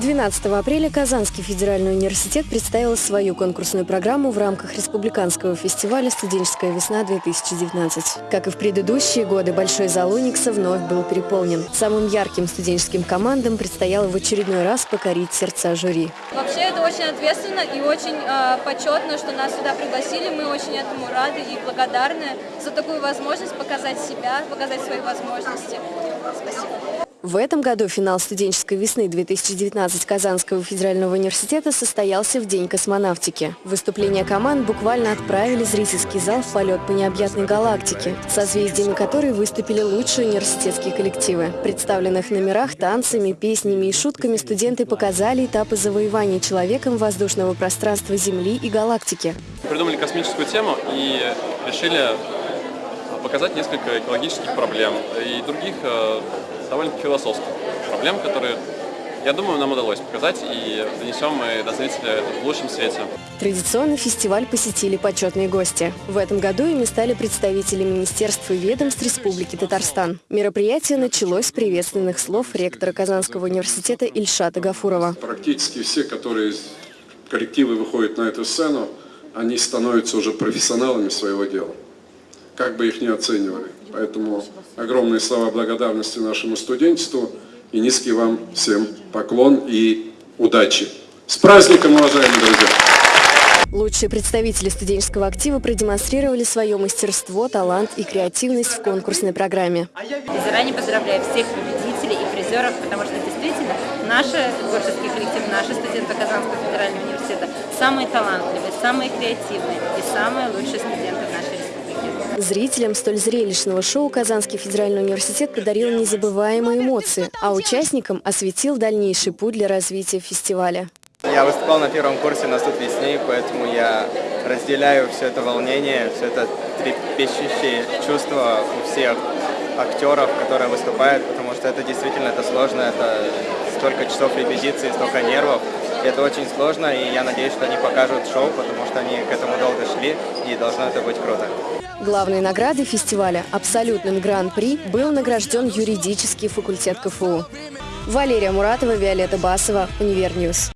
12 апреля Казанский федеральный университет представил свою конкурсную программу в рамках республиканского фестиваля «Студенческая весна-2019». Как и в предыдущие годы, Большой зал Уникса вновь был переполнен. Самым ярким студенческим командам предстояло в очередной раз покорить сердца жюри. Вообще это очень ответственно и очень э, почетно, что нас сюда пригласили. Мы очень этому рады и благодарны за такую возможность показать себя, показать свои возможности. В этом году финал студенческой весны 2019 Казанского федерального университета состоялся в День космонавтики. Выступления команд буквально отправили зрительский зал в полет по необъятной галактике, созвездиями которой выступили лучшие университетские коллективы. Представленных номерах, танцами, песнями и шутками студенты показали этапы завоевания человеком воздушного пространства Земли и галактики. Придумали космическую тему и решили показать несколько экологических проблем и других э, довольно философских проблем, которые, я думаю, нам удалось показать и донесем мы до зрителя это в лучшем свете. Традиционно фестиваль посетили почетные гости. В этом году ими стали представители министерств и ведомств Республики Татарстан. Мероприятие началось с приветственных слов ректора Казанского университета Ильшата Гафурова. Практически все, которые коллективы выходят на эту сцену, они становятся уже профессионалами своего дела как бы их ни оценивали. Поэтому огромные слова благодарности нашему студенчеству и низкий вам всем поклон и удачи. С праздником, уважаемые друзья! Лучшие представители студенческого актива продемонстрировали свое мастерство, талант и креативность в конкурсной программе. И заранее поздравляю всех победителей и призеров, потому что действительно наши творческие коллективы, наши студенты Казанского федерального университета самые талантливые, самые креативные и самые лучшие студенты в нашей Зрителям столь зрелищного шоу Казанский федеральный университет подарил незабываемые эмоции, а участникам осветил дальнейший путь для развития фестиваля. Я выступал на первом курсе на суд весны, поэтому я разделяю все это волнение, все это трепещущее чувство у всех актеров, которые выступают, потому что это действительно это сложно, это столько часов репетиции, столько нервов. Это очень сложно, и я надеюсь, что они покажут шоу, потому что они к этому долго шли, и должно это быть круто. Главной наградой фестиваля «Абсолютным гран-при» был награжден юридический факультет КФУ. Валерия Муратова, Виолетта Басова, Univer News.